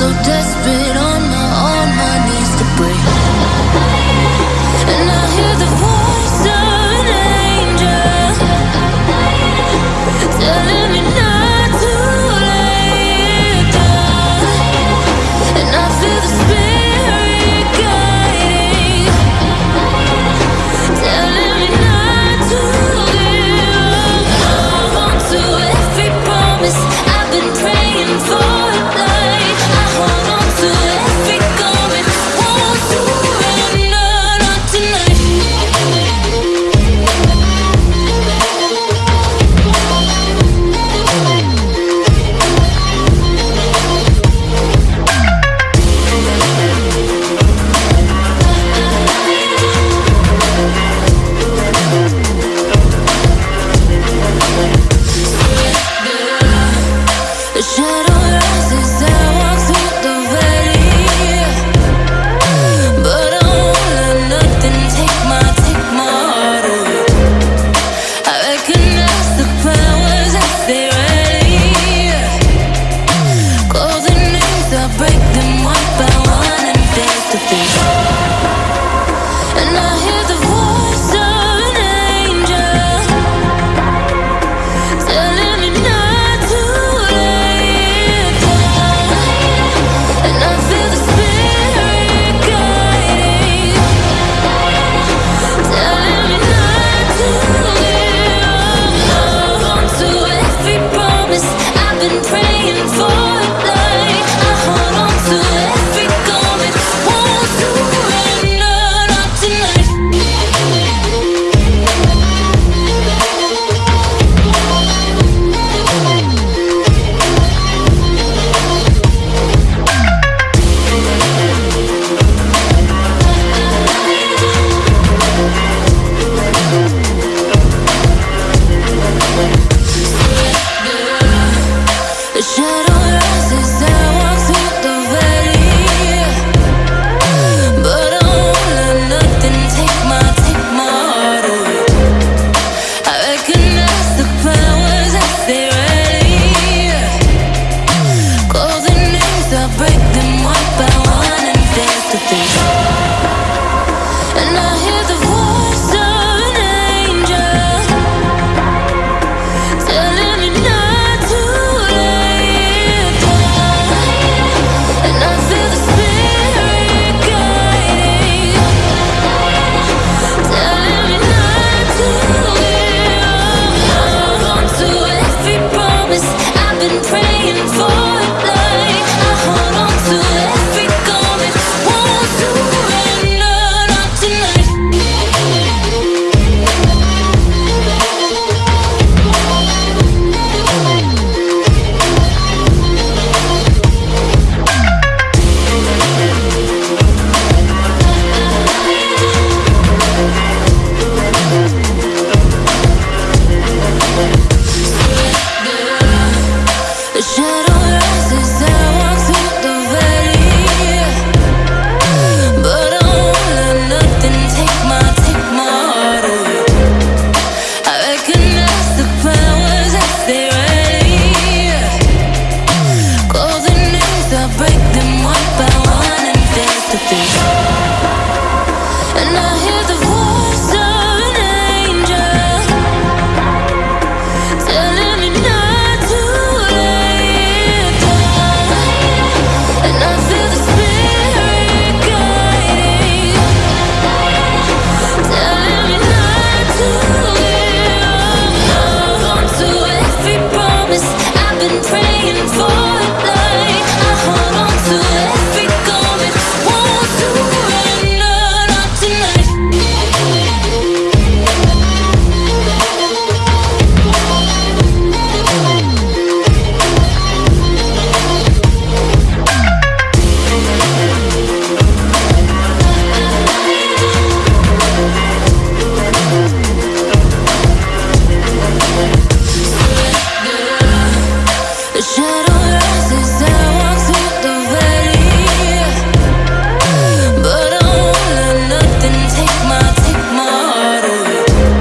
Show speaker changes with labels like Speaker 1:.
Speaker 1: so desperate on my